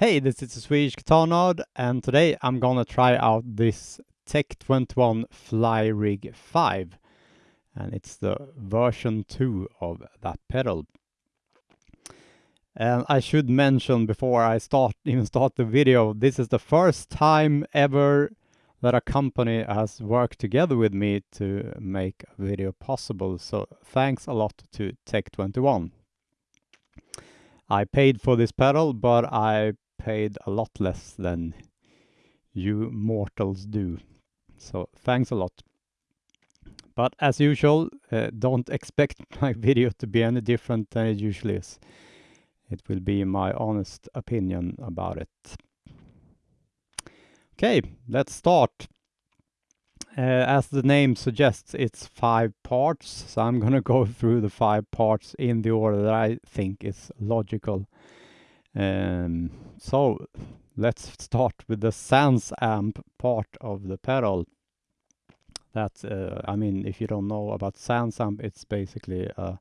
Hey, this is the Swedish Guitar Nerd, and today I'm gonna try out this Tech 21 Fly Rig 5. And it's the version 2 of that pedal. And I should mention before I start even start the video, this is the first time ever that a company has worked together with me to make a video possible. So thanks a lot to Tech 21. I paid for this pedal, but I paid a lot less than you mortals do. So thanks a lot. But as usual, uh, don't expect my video to be any different than it usually is. It will be my honest opinion about it. Okay, let's start. Uh, as the name suggests, it's five parts, so I'm gonna go through the five parts in the order that I think is logical. Um, so let's start with the SansAmp part of the pedal. That uh, I mean, if you don't know about SansAmp, it's basically a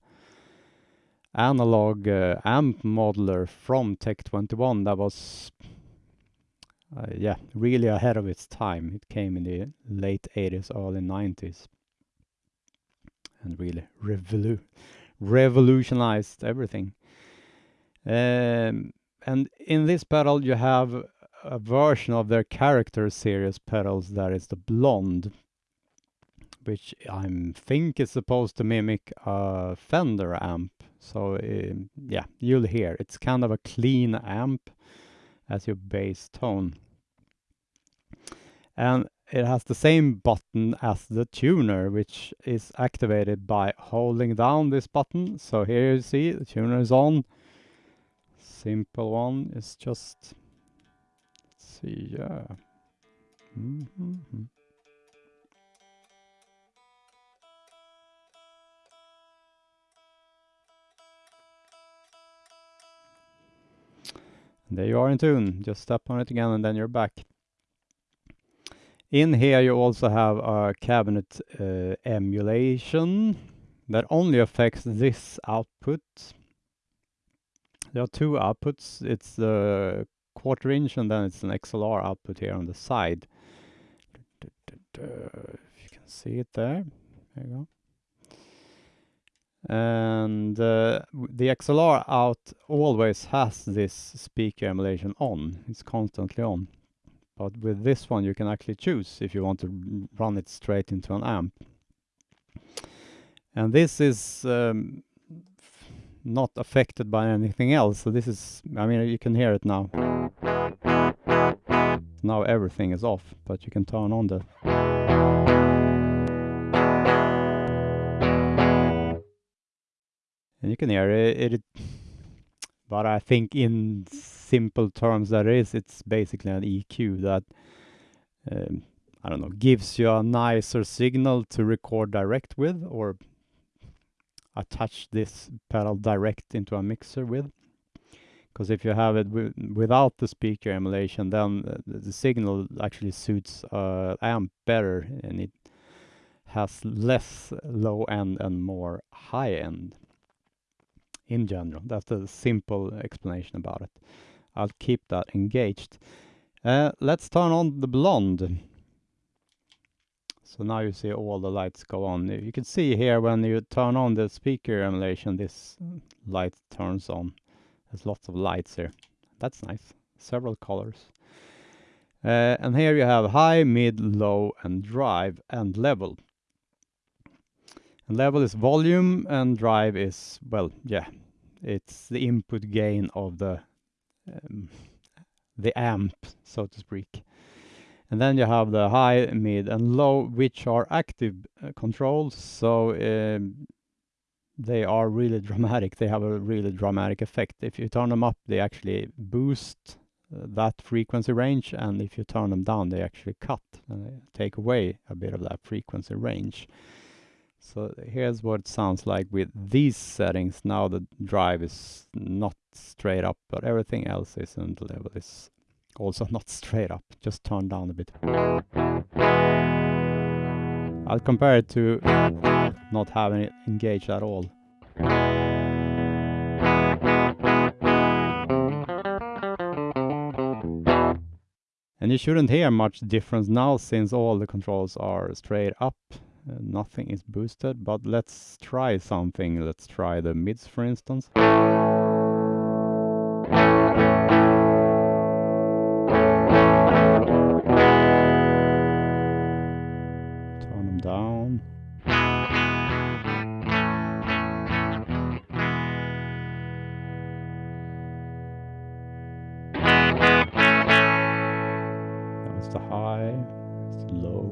analog uh, amp modeler from Tech 21 that was uh, yeah really ahead of its time. It came in the late 80s, early 90s, and really revolu revolutionized everything. Um, and in this pedal you have a version of their character series pedals that is the blonde which I think is supposed to mimic a Fender amp. So uh, yeah you'll hear. It's kind of a clean amp as your bass tone. And it has the same button as the tuner which is activated by holding down this button. So here you see the tuner is on simple one is just let's see yeah. Mm -hmm. there you are in tune. Just step on it again and then you're back. In here you also have a cabinet uh, emulation that only affects this output there are two outputs. It's the quarter inch and then it's an XLR output here on the side. If you can see it there. There you go. And uh, the XLR out always has this speaker emulation on. It's constantly on. But with this one you can actually choose if you want to run it straight into an amp. And this is um, not affected by anything else. So this is, I mean, you can hear it now. Now everything is off, but you can turn on the... And you can hear it, it but I think in simple terms that is, it's basically an EQ that, um, I don't know, gives you a nicer signal to record direct with, or attach this pedal direct into a mixer with. Because if you have it without the speaker emulation then uh, the signal actually suits uh, amp better and it has less low end and more high end in general. That's a simple explanation about it. I'll keep that engaged. Uh, let's turn on the blonde so now you see all the lights go on. You can see here when you turn on the speaker emulation, this light turns on. There's lots of lights here. That's nice. Several colors. Uh, and here you have high, mid, low, and drive, and level. And level is volume, and drive is, well, yeah, it's the input gain of the um, the amp, so to speak. And then you have the high, mid, and low, which are active uh, controls. So um, they are really dramatic. They have a really dramatic effect. If you turn them up, they actually boost uh, that frequency range. And if you turn them down, they actually cut and take away a bit of that frequency range. So here's what it sounds like with these settings. Now the drive is not straight up, but everything else is and the level is also not straight up, just turn down a bit. I'll compare it to not having it engaged at all. And you shouldn't hear much difference now since all the controls are straight up. Uh, nothing is boosted, but let's try something. Let's try the mids, for instance. High, low.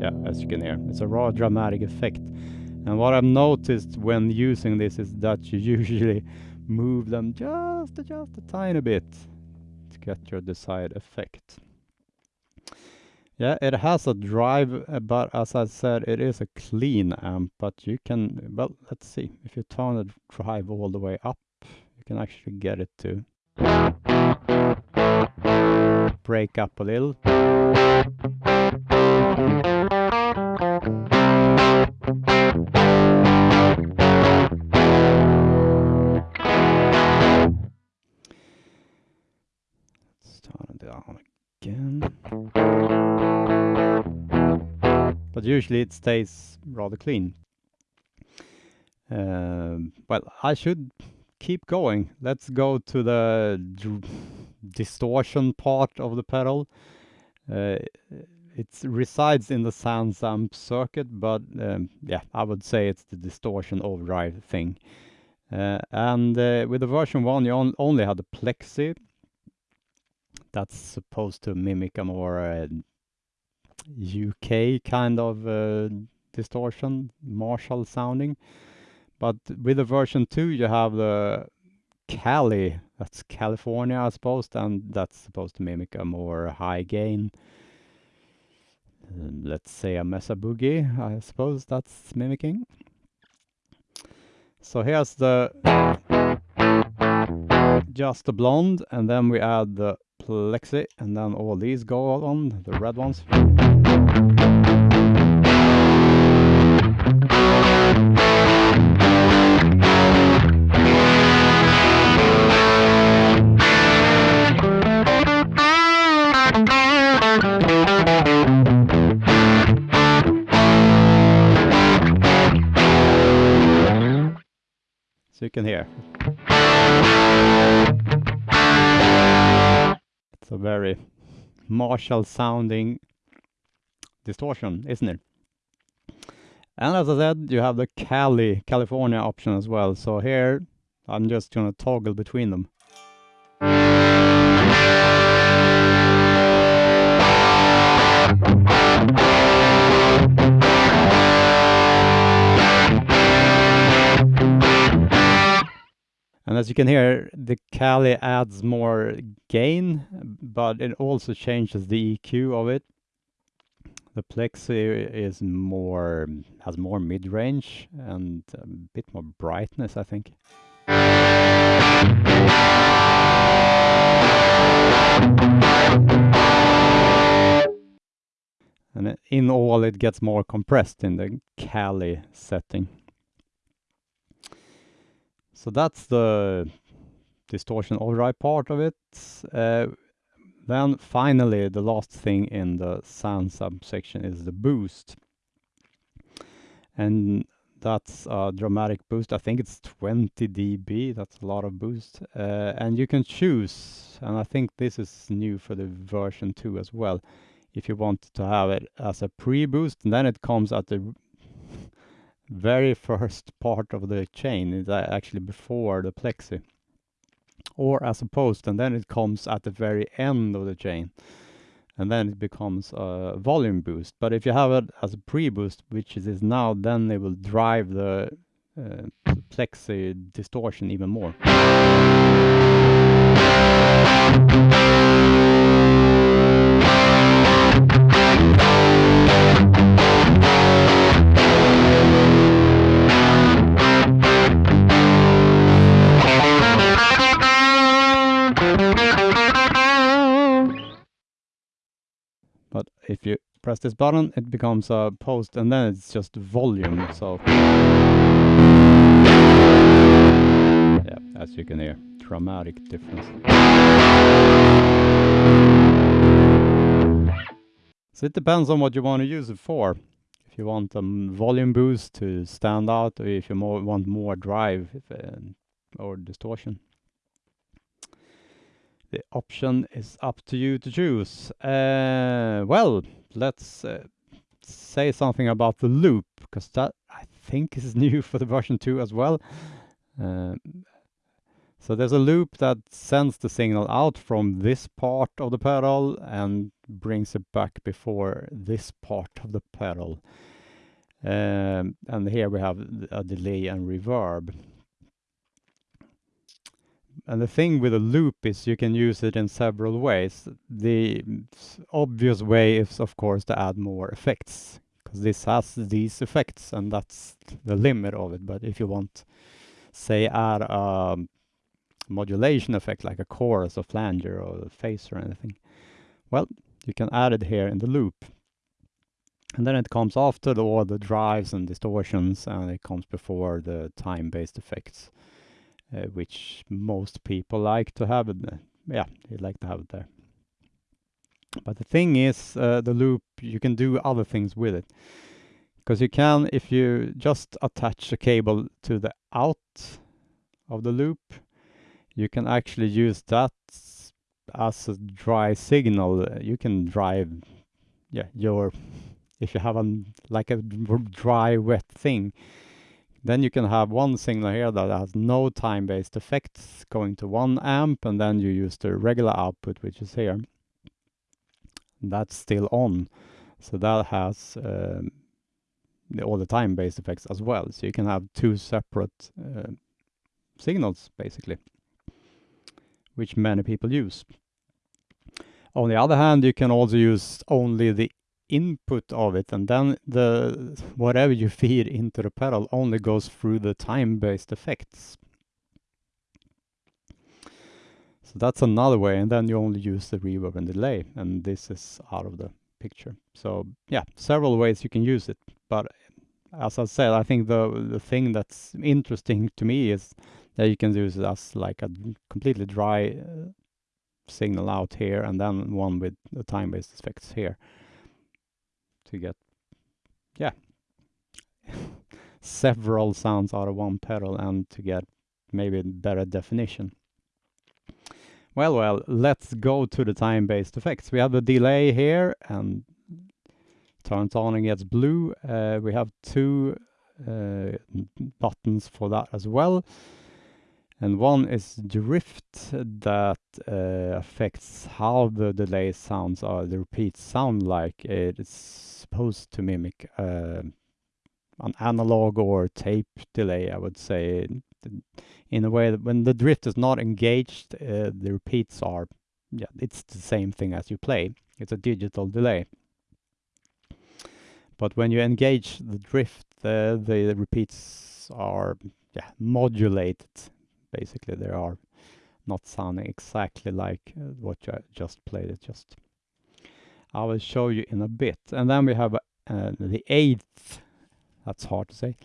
Yeah, as you can hear, it's a raw dramatic effect. And what I've noticed when using this is that you usually move them just, just a tiny bit to get your desired effect. Yeah, it has a drive, uh, but as I said, it is a clean amp, but you can, well, let's see, if you turn the drive all the way up, you can actually get it to break up a little. Let's turn it down again. But usually it stays rather clean. Um, well, I should keep going. Let's go to the distortion part of the pedal. Uh, it resides in the SansAmp circuit, but um, yeah, I would say it's the distortion overdrive thing. Uh, and uh, with the version 1, you on only had the plexi. That's supposed to mimic a more UK kind of uh, distortion, Marshall sounding. But with the version 2, you have the Cali, that's California, I suppose, and that's supposed to mimic a more high gain. Let's say a Mesa Boogie, I suppose that's mimicking. So here's the just the blonde, and then we add the plexi, and then all these go on, the red ones. So you can hear. It's a very Marshall sounding distortion, isn't it? And as I said, you have the Cali, California option as well. So here, I'm just gonna toggle between them. And as you can hear, the Cali adds more gain, but it also changes the EQ of it. The Plexi is more, has more mid-range and a bit more brightness, I think. And in all, it gets more compressed in the Cali setting. So that's the distortion overdrive part of it. Uh, then finally, the last thing in the sound subsection is the boost. And that's a dramatic boost. I think it's 20 dB. That's a lot of boost. Uh, and you can choose, and I think this is new for the version 2 as well. If you want to have it as a pre-boost, then it comes at the very first part of the chain. is actually before the plexi. Or as a post, and then it comes at the very end of the chain. And then it becomes a volume boost. But if you have it as a pre-boost, which it is now, then it will drive the uh, plexi distortion even more. But if you press this button, it becomes a post, and then it's just volume. So, yeah, as you can hear, dramatic difference. So it depends on what you want to use it for. If you want a volume boost to stand out, or if you more want more drive if, uh, or distortion. The option is up to you to choose. Uh, well, let's uh, say something about the loop, because that I think is new for the version 2 as well. Uh, so there's a loop that sends the signal out from this part of the pedal and brings it back before this part of the pedal. Um, and here we have a delay and reverb. And the thing with a loop is you can use it in several ways. The obvious way is, of course, to add more effects, because this has these effects, and that's the limit of it. But if you want, say, add a modulation effect like a chorus or flanger or a phase or anything. Well, you can add it here in the loop. And then it comes after the, all the drives and distortions and it comes before the time-based effects, uh, which most people like to have it. Yeah, they like to have it there. But the thing is, uh, the loop, you can do other things with it. Because you can, if you just attach a cable to the out of the loop, you can actually use that as a dry signal. You can drive, yeah, your, if you have a, like a dry, wet thing, then you can have one signal here that has no time-based effects going to one amp, and then you use the regular output, which is here. That's still on. So that has um, the, all the time-based effects as well. So you can have two separate uh, signals, basically which many people use. On the other hand, you can also use only the input of it, and then the whatever you feed into the pedal only goes through the time-based effects. So that's another way, and then you only use the reverb and delay, and this is out of the picture. So yeah, several ways you can use it, but as I said, I think the the thing that's interesting to me is that you can use it as like a completely dry uh, signal out here and then one with the time-based effects here to get yeah several sounds out of one pedal and to get maybe better definition. Well well let's go to the time-based effects. We have the delay here and turns on and gets blue. Uh, we have two uh, buttons for that as well and one is drift that uh, affects how the delay sounds or the repeats sound like. It's supposed to mimic uh, an analog or tape delay, I would say, in a way that when the drift is not engaged, uh, the repeats are, yeah, it's the same thing as you play. It's a digital delay. But when you engage the drift, uh, the repeats are yeah, modulated basically they are not sounding exactly like uh, what you just played. It just I will show you in a bit. And then we have uh, the eighth that's hard to say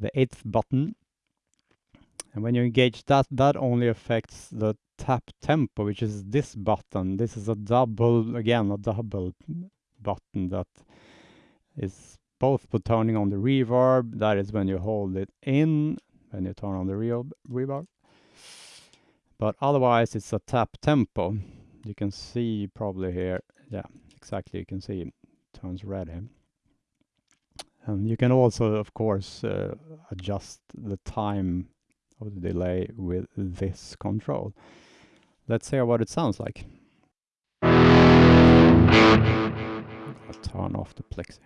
the eighth button. And when you engage that that only affects the tap tempo which is this button. This is a double again a double button that is both for turning on the reverb that is when you hold it in when you turn on the real reverb. But otherwise it's a tap tempo. You can see probably here, yeah, exactly, you can see it turns red here. And you can also, of course, uh, adjust the time of the delay with this control. Let's hear what it sounds like. I'll turn off the plexi.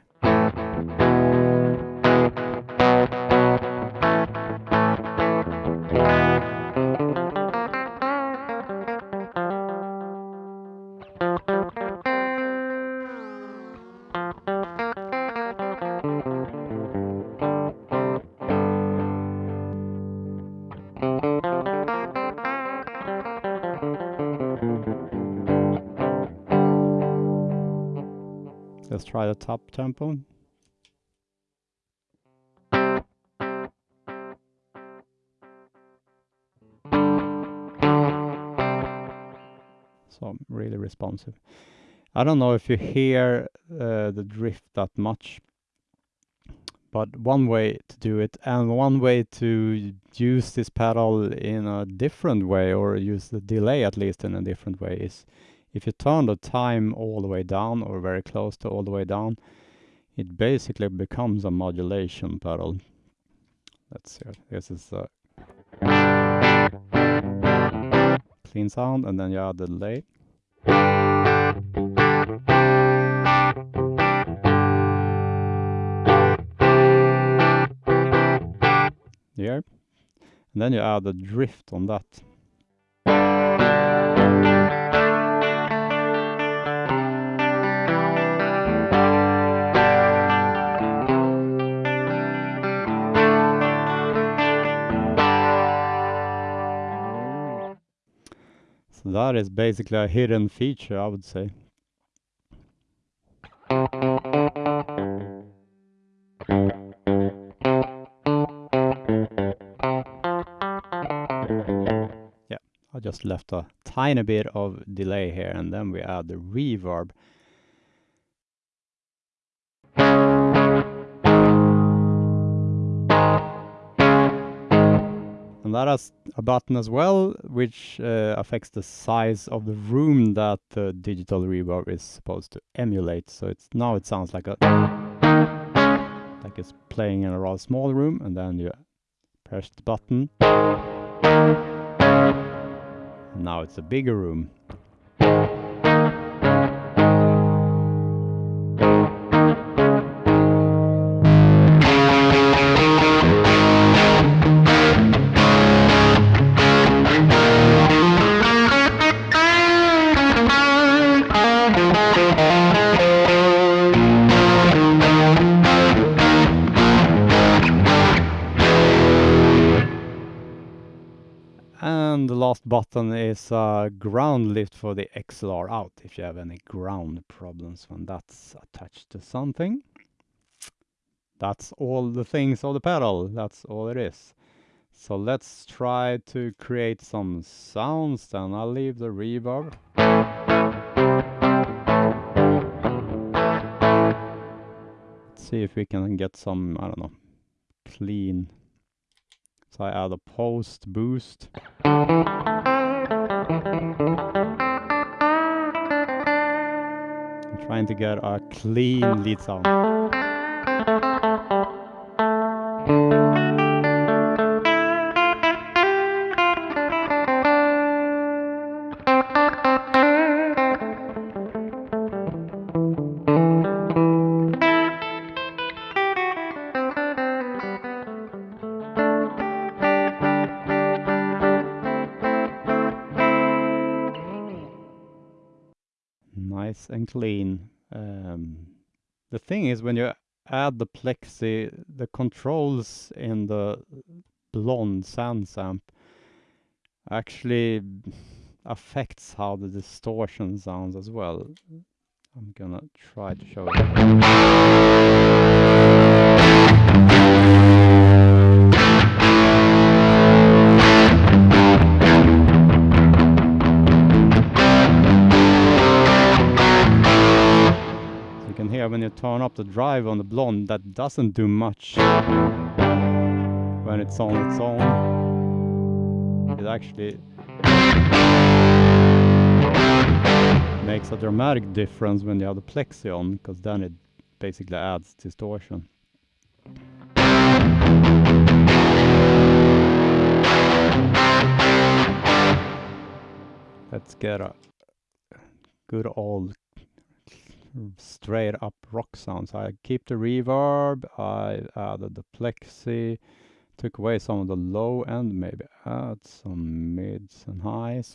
Let's try the tap tempo. so really responsive. I don't know if you hear uh, the drift that much, but one way to do it and one way to use this pedal in a different way or use the delay at least in a different way is if you turn the time all the way down or very close to all the way down, it basically becomes a modulation pedal. Let's see, this is a clean sound and then you add the delay. Here. And then you add the drift on that. That is basically a hidden feature, I would say. Yeah, I just left a tiny bit of delay here and then we add the reverb. That a button as well, which uh, affects the size of the room that the digital reverb is supposed to emulate. So it's now it sounds like a like it's playing in a rather small room, and then you press the button. Now it's a bigger room. Last button is a ground lift for the XLR out if you have any ground problems when that's attached to something. That's all the things of the pedal, that's all it is. So let's try to create some sounds then. I'll leave the reverb. Let's see if we can get some, I don't know, clean so I add a post boost. I'm trying to get a clean lead sound. Is when you add the plexi, the controls in the blonde sound SansAmp actually affects how the distortion sounds as well. I'm gonna try to show when you turn up the drive on the blonde that doesn't do much when it's on its own. It actually makes a dramatic difference when you have the plexi on because then it basically adds distortion. Let's get a good old straight up rock sounds. I keep the reverb, I added the plexi, took away some of the low end, maybe add some mids and highs.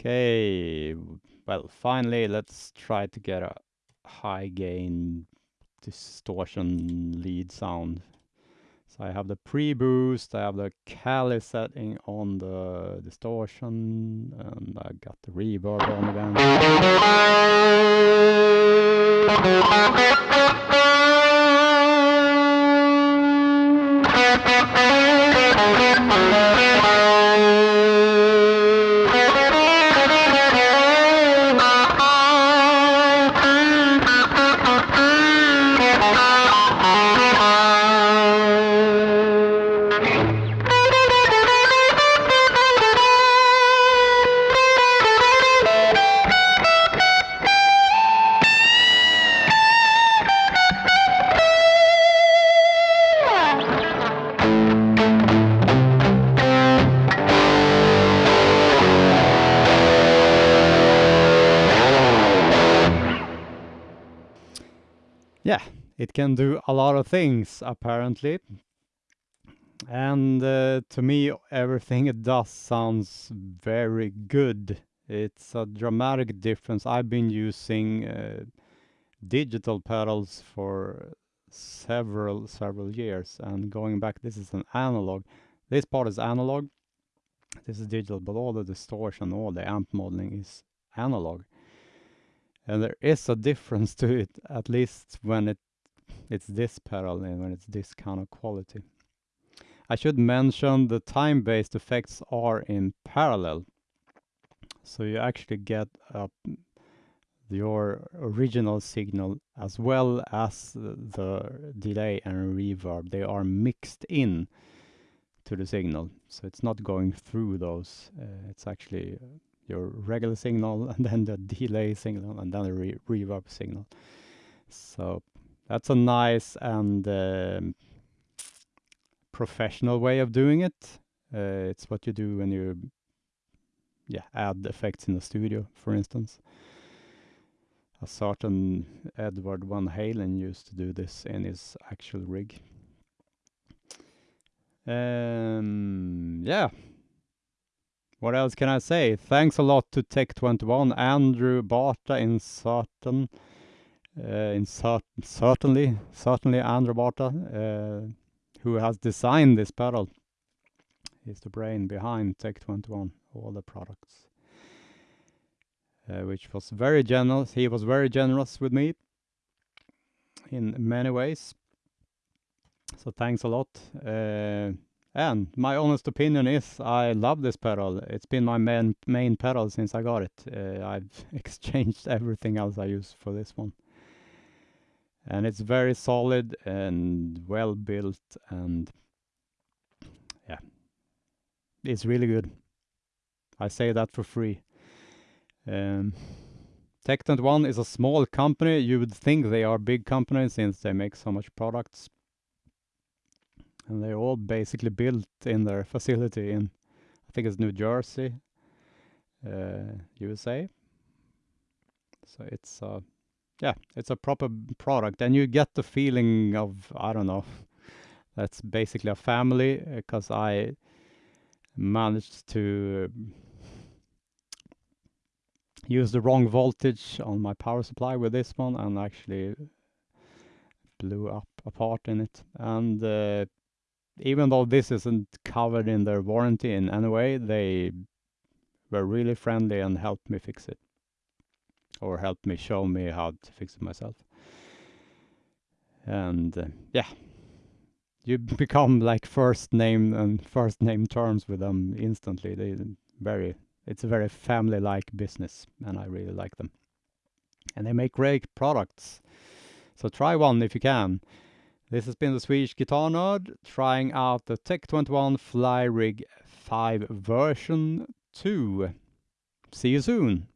Okay, well, finally, let's try to get a high gain distortion lead sound. So I have the pre-boost, I have the Cali setting on the distortion, and I got the reverb on again. It can do a lot of things, apparently. And uh, to me, everything it does sounds very good. It's a dramatic difference. I've been using uh, digital pedals for several, several years. And going back, this is an analog. This part is analog. This is digital, but all the distortion, all the amp modeling is analog. And there is a difference to it, at least when it it's this pedal and when it's this kind of quality. I should mention the time-based effects are in parallel. So you actually get uh, your original signal as well as the delay and reverb. They are mixed in to the signal. So it's not going through those. Uh, it's actually uh, your regular signal and then the delay signal and then the re reverb signal. So that's a nice and uh, professional way of doing it. Uh, it's what you do when you yeah, add effects in the studio, for instance. A certain Edward Van Halen used to do this in his actual rig. Um, yeah. What else can I say? Thanks a lot to Tech21, Andrew Barta in uh, in cert certainly, certainly Andrew Barta, uh, who has designed this pedal. He's the brain behind Tech21, all the products. Uh, which was very generous. He was very generous with me in many ways. So thanks a lot. Uh, and my honest opinion is I love this pedal. It's been my main main pedal since I got it. Uh, I've exchanged everything else I use for this one and it's very solid and well built and yeah it's really good. I say that for free. Um, Tech21 is a small company. You would think they are big companies since they make so much products. And they're all basically built in their facility in I think it's New Jersey uh, USA so it's uh, yeah, it's a proper product, and you get the feeling of I don't know. That's basically a family because I managed to use the wrong voltage on my power supply with this one and actually blew up a part in it. And uh, even though this isn't covered in their warranty in any way, they were really friendly and helped me fix it or help me show me how to fix it myself. And uh, yeah, you become like first name and first name terms with them instantly. They very it's a very family-like business, and I really like them. And they make great products. So try one if you can. This has been the Swedish Guitar Nerd trying out the Tech21 Fly Rig 5 version 2. See you soon!